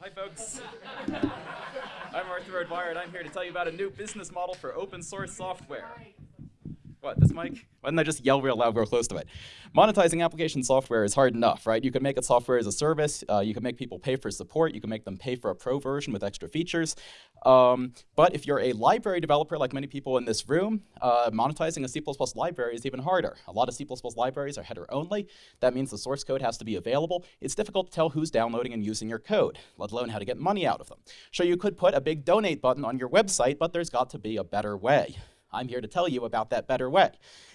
Hi, folks. I'm Arthur O'Dwyer, and I'm here to tell you about a new business model for open source software. What, this mic? Why didn't I just yell real loud, real close to it? Monetizing application software is hard enough, right? You can make it software as a service. Uh, you can make people pay for support. You can make them pay for a pro version with extra features. Um, but if you're a library developer, like many people in this room, uh, monetizing a C++ library is even harder. A lot of C++ libraries are header only. That means the source code has to be available. It's difficult to tell who's downloading and using your code, let alone how to get money out of them. Sure, you could put a big donate button on your website, but there's got to be a better way. I'm here to tell you about that better way.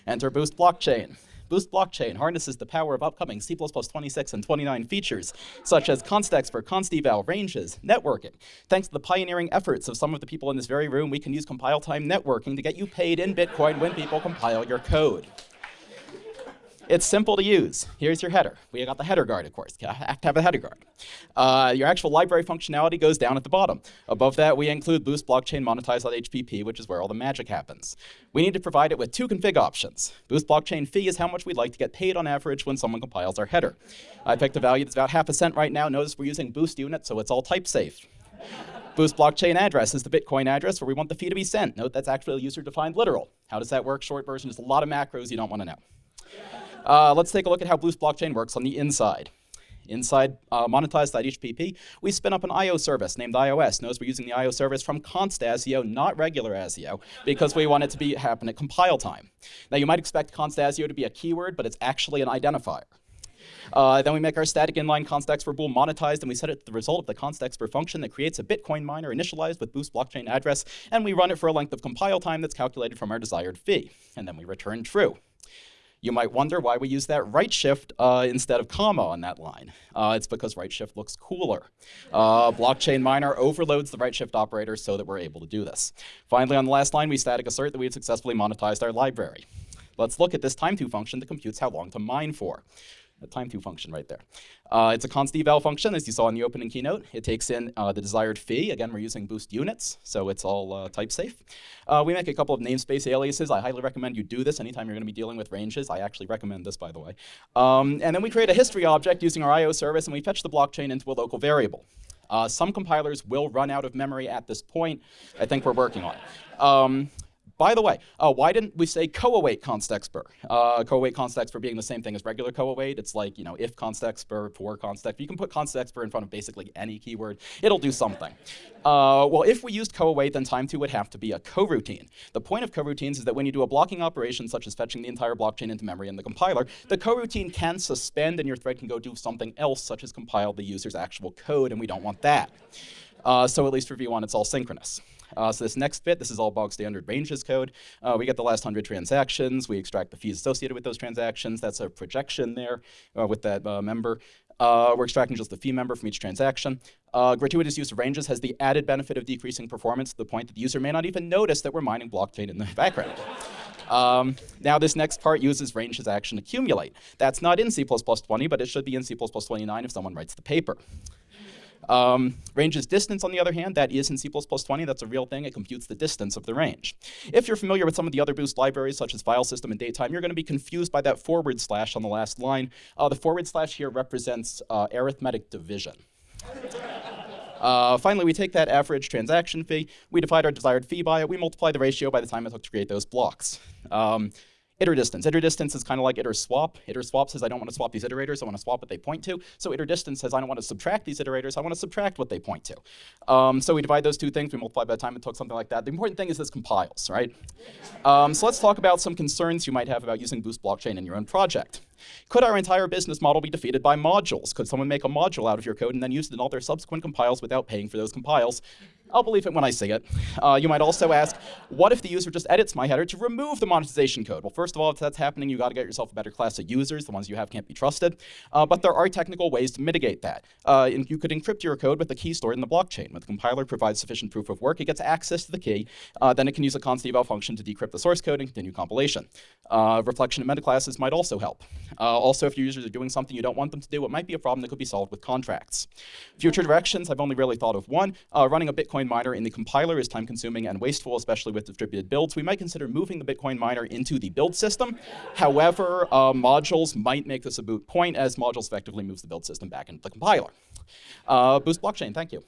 Enter Boost Blockchain. Boost Blockchain harnesses the power of upcoming C++ 26 and 29 features, such as const for const-eval, ranges, networking. Thanks to the pioneering efforts of some of the people in this very room, we can use compile time networking to get you paid in Bitcoin when people compile your code. It's simple to use. Here's your header. We got the header guard, of course. Have to have a header guard. Uh, your actual library functionality goes down at the bottom. Above that, we include Boost Blockchain Monetize.hpp, which is where all the magic happens. We need to provide it with two config options. Boost Blockchain fee is how much we'd like to get paid on average when someone compiles our header. I picked a value that's about half a cent right now. Notice we're using Boost unit, so it's all type safe. Boost blockchain address is the Bitcoin address where we want the fee to be sent. Note that's actually a user-defined literal. How does that work? Short version is a lot of macros you don't want to know. Uh, let's take a look at how Boost Blockchain works on the inside. Inside uh, monetize.hpp, we spin up an I.O. service named iOS. Notice we're using the I.O. service from const ASIO, not regular ASIO, because we want it to be happen at compile time. Now you might expect const ASIO to be a keyword, but it's actually an identifier. Uh, then we make our static inline constexpr bool monetized, and we set it to the result of the constexpr function that creates a Bitcoin miner initialized with Boost blockchain address, and we run it for a length of compile time that's calculated from our desired fee. And then we return true. You might wonder why we use that right shift uh, instead of comma on that line. Uh, it's because right shift looks cooler. Uh, blockchain miner overloads the right shift operator so that we're able to do this. Finally, on the last line, we static assert that we've successfully monetized our library. Let's look at this time to function that computes how long to mine for a time to function right there. Uh, it's a const eval function, as you saw in the opening keynote. It takes in uh, the desired fee. Again, we're using boost units, so it's all uh, type safe. Uh, we make a couple of namespace aliases. I highly recommend you do this anytime you're going to be dealing with ranges. I actually recommend this, by the way. Um, and then we create a history object using our I.O. service, and we fetch the blockchain into a local variable. Uh, some compilers will run out of memory at this point. I think we're working on it. Um, by the way, uh, why didn't we say co-await constexpr? Uh, co-await constexpr being the same thing as regular co-await. It's like, you know, if constexpr, for constexpr. You can put constexpr in front of basically any keyword. It'll do something. Uh, well, if we used co-await, then time 2 would have to be a coroutine. The point of coroutines is that when you do a blocking operation, such as fetching the entire blockchain into memory in the compiler, the coroutine can suspend and your thread can go do something else, such as compile the user's actual code, and we don't want that. Uh, so at least for V1, it's all synchronous. Uh, so this next bit, this is all bog standard ranges code. Uh, we get the last 100 transactions. We extract the fees associated with those transactions. That's a projection there uh, with that uh, member. Uh, we're extracting just the fee member from each transaction. Uh, gratuitous use of ranges has the added benefit of decreasing performance to the point that the user may not even notice that we're mining blockchain in the background. Um, now this next part uses ranges action accumulate. That's not in C++20, but it should be in C++29 if someone writes the paper. Um, ranges distance, on the other hand, that is in C++20. That's a real thing. It computes the distance of the range. If you're familiar with some of the other Boost libraries, such as file system and datetime, you're going to be confused by that forward slash on the last line. Uh, the forward slash here represents uh, arithmetic division. Uh, finally, we take that average transaction fee, we divide our desired fee by it, we multiply the ratio by the time it took to create those blocks. Um, Iter distance. Iter distance is kind of like iter swap. Iter swap says I don't want to swap these iterators, I want to swap what they point to. So iter distance says I don't want to subtract these iterators, I want to subtract what they point to. Um, so we divide those two things, we multiply by the time it took something like that. The important thing is this compiles, right? Um, so let's talk about some concerns you might have about using Boost Blockchain in your own project. Could our entire business model be defeated by modules? Could someone make a module out of your code and then use it in all their subsequent compiles without paying for those compiles? I'll believe it when I see it. Uh, you might also ask, what if the user just edits my header to remove the monetization code? Well, first of all, if that's happening, you got to get yourself a better class of users. The ones you have can't be trusted. Uh, but there are technical ways to mitigate that. Uh, you could encrypt your code with the key stored in the blockchain. When the compiler provides sufficient proof of work, it gets access to the key. Uh, then it can use a const eval function to decrypt the source code and continue compilation. Uh, reflection and meta classes might also help. Uh, also, if your users are doing something you don't want them to do, it might be a problem that could be solved with contracts. Future directions, I've only really thought of one. running a Bitcoin Bitcoin miner in the compiler is time consuming and wasteful, especially with distributed builds, we might consider moving the Bitcoin miner into the build system. However, uh, modules might make this a moot point as modules effectively moves the build system back into the compiler. Uh, Boost blockchain, thank you.